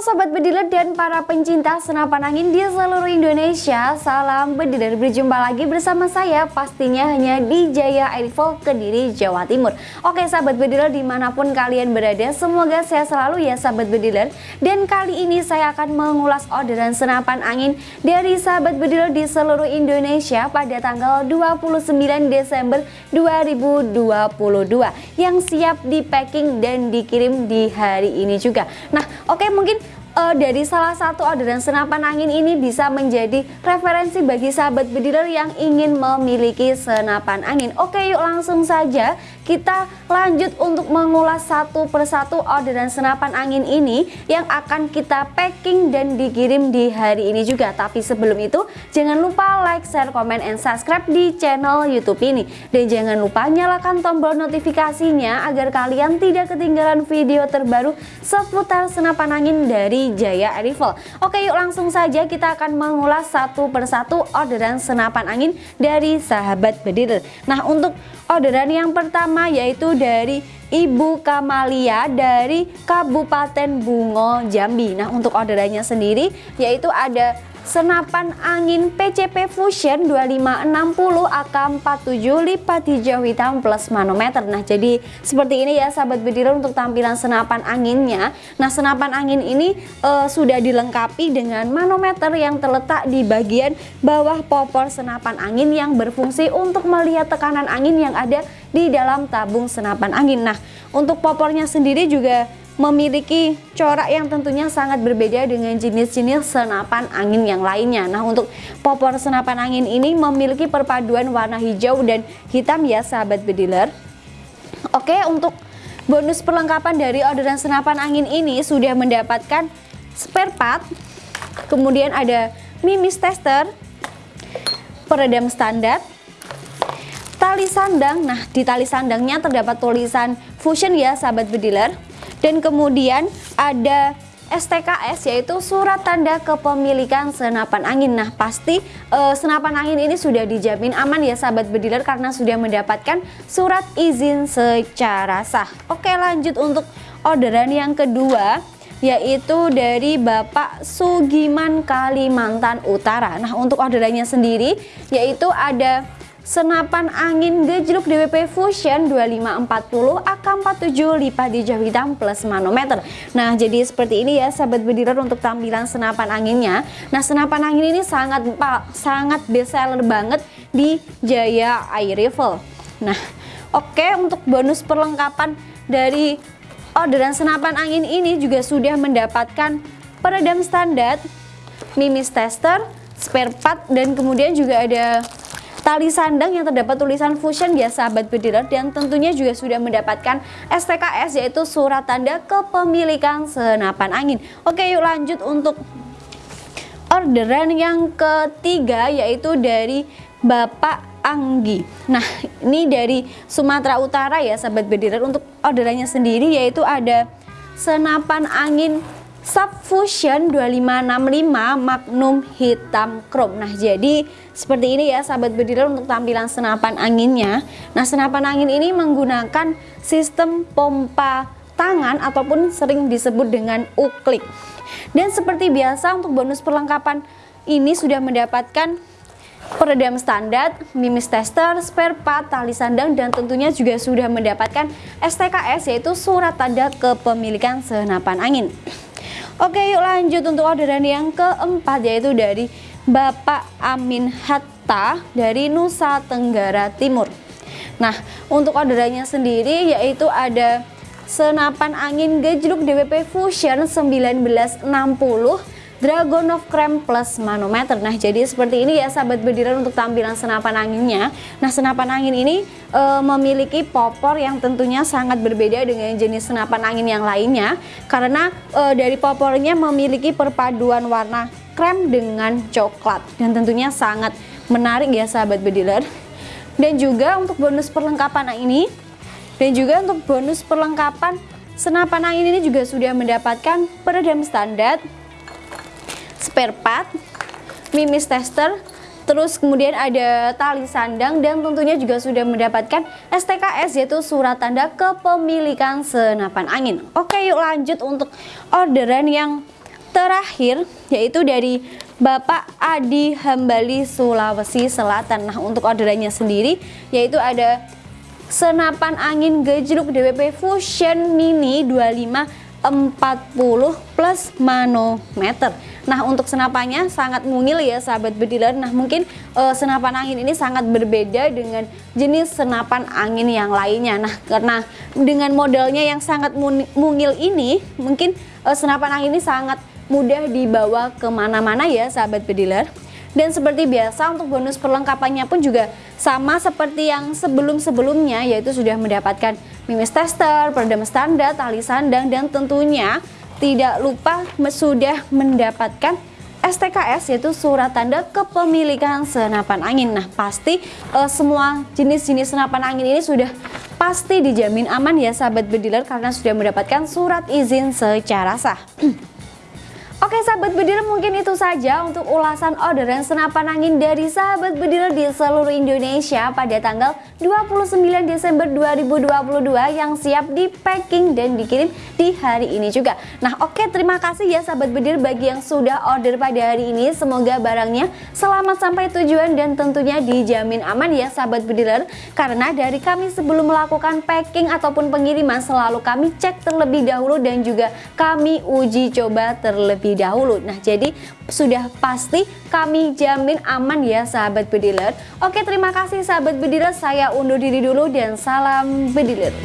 Sobat Bediler dan para pencinta senapan angin di seluruh Indonesia. Salam Bediler berjumpa lagi bersama saya pastinya hanya di Jaya Airfall Kediri Jawa Timur. Oke Sahabat Bediler di mana pun kalian berada semoga sehat selalu ya Sahabat Bediler. Dan kali ini saya akan mengulas orderan senapan angin dari Sahabat Bediler di seluruh Indonesia pada tanggal 29 Desember 2022 Yang siap di packing dan dikirim di hari ini juga. Nah oke mungkin uh, dari salah satu orderan senapan angin ini bisa menjadi referensi bagi sahabat bediler yang ingin memiliki senapan angin. Oke yuk langsung saja kita lanjut untuk mengulas satu persatu orderan senapan angin ini yang akan kita packing dan dikirim di hari ini juga. Tapi sebelum itu jangan lupa like, share, komen, and subscribe di channel YouTube ini. Dan jangan lupa nyalakan tombol notifikasinya agar kalian tidak ketinggalan video terbaru seputar senapan angin dari Jaya Rifle. Oke yuk langsung saja kita akan mengulas satu persatu orderan senapan angin dari sahabat bediler. Nah untuk orderan yang pertama yaitu dari Ibu Kamalia dari Kabupaten Bungo Jambi. Nah untuk orderannya sendiri yaitu ada senapan angin PCP Fusion 2560 AK47 lipat hijau hitam plus manometer. Nah jadi seperti ini ya sahabat bediler untuk tampilan senapan anginnya. Nah senapan angin ini uh, sudah dilengkapi dengan manometer yang terletak di bagian bawah popor senapan angin yang berfungsi untuk melihat tekanan angin yang ada di dalam tabung senapan angin. Nah untuk popornya sendiri juga memiliki corak yang tentunya sangat berbeda dengan jenis-jenis senapan angin yang lainnya. Nah, untuk popor senapan angin ini memiliki perpaduan warna hijau dan hitam ya sahabat bediler. Oke, untuk bonus perlengkapan dari orderan senapan angin ini sudah mendapatkan spare part, kemudian ada mimis tester, peredam standar, tali sandang. Nah, di tali sandangnya terdapat tulisan Fusion ya sahabat bediler dan kemudian ada STKS yaitu surat tanda kepemilikan senapan angin. Nah, pasti uh, senapan angin ini sudah dijamin aman ya sahabat bediler karena sudah mendapatkan surat izin secara sah. Oke, lanjut untuk orderan yang kedua yaitu dari Bapak Sugiman Kalimantan Utara. Nah, untuk orderannya sendiri yaitu ada senapan angin gejluk DWP Fusion 2540 AK47 lipat di jauh hitam plus manometer. Nah jadi seperti ini ya sahabat bediler untuk tampilan senapan anginnya. Nah senapan angin ini sangat sangat best seller banget di Jaya Air Rifle Nah oke untuk bonus perlengkapan dari orderan senapan angin ini juga sudah mendapatkan peredam standar, mimis tester, spare part dan kemudian juga ada tali sandang yang terdapat tulisan Fusion ya sahabat bediler dan tentunya juga sudah mendapatkan STKS yaitu surat tanda kepemilikan senapan angin. Oke yuk lanjut untuk orderan yang ketiga yaitu dari Bapak Anggi. Nah, ini dari Sumatera Utara ya sahabat bediler untuk orderannya sendiri yaitu ada senapan angin Subfusion 2565 Magnum hitam chrome. Nah jadi seperti ini ya sahabat bediler untuk tampilan senapan anginnya. Nah senapan angin ini menggunakan sistem pompa tangan ataupun sering disebut dengan uklik. Dan seperti biasa untuk bonus perlengkapan ini sudah mendapatkan peredam standar, mimis tester, spare part, tali sandang, dan tentunya juga sudah mendapatkan STKS yaitu surat tanda kepemilikan senapan angin. Oke yuk lanjut untuk orderan yang keempat yaitu dari Bapak Amin Hatta dari Nusa Tenggara Timur. Nah untuk orderannya sendiri yaitu ada senapan angin gejluk DWP Fusion 1960 Dragon of Creme plus manometer. Nah jadi seperti ini ya sahabat bediran untuk tampilan senapan anginnya. Nah senapan angin ini e, memiliki popor yang tentunya sangat berbeda dengan jenis senapan angin yang lainnya. Karena e, dari popornya memiliki perpaduan warna krem dengan coklat. Dan tentunya sangat menarik ya sahabat bediler. Dan juga untuk bonus perlengkapan ini Dan juga untuk bonus perlengkapan senapan angin ini juga sudah mendapatkan peredam standar spare part, mimis tester, terus kemudian ada tali sandang dan tentunya juga sudah mendapatkan STKS yaitu surat tanda kepemilikan senapan angin. Oke yuk lanjut untuk orderan yang terakhir yaitu dari Bapak Adi Hambali Sulawesi Selatan. Nah, untuk orderannya sendiri yaitu ada senapan angin gejluk DWP Fusion Mini 25 40 plus manometer. Nah untuk senapannya sangat mungil ya sahabat bediler. Nah mungkin uh, senapan angin ini sangat berbeda dengan jenis senapan angin yang lainnya. Nah karena dengan modelnya yang sangat mungil ini Mungkin uh, senapan angin ini sangat mudah dibawa ke mana-mana ya sahabat bediler dan seperti biasa untuk bonus perlengkapannya pun juga sama seperti yang sebelum-sebelumnya yaitu sudah mendapatkan mimis tester, peredam standar, tali sandang dan tentunya tidak lupa sudah mendapatkan STKS yaitu surat tanda kepemilikan senapan angin. Nah, pasti uh, semua jenis-jenis senapan angin ini sudah pasti dijamin aman ya sahabat bediler karena sudah mendapatkan surat izin secara sah. Oke sahabat bediler mungkin itu saja untuk ulasan orderan senapan angin dari sahabat bediler di seluruh Indonesia pada tanggal 29 Desember 2022 yang siap di packing dan dikirim di hari ini juga. Nah oke terima kasih ya sahabat bediler bagi yang sudah order pada hari ini. Semoga barangnya selamat sampai tujuan dan tentunya dijamin aman ya sahabat bediler. Karena dari kami sebelum melakukan packing ataupun pengiriman selalu kami cek terlebih dahulu dan juga kami uji coba terlebih dahulu. Nah, jadi sudah pasti kami jamin aman ya sahabat bediler. Oke, terima kasih sahabat bediler. Saya undur diri dulu dan salam bediler.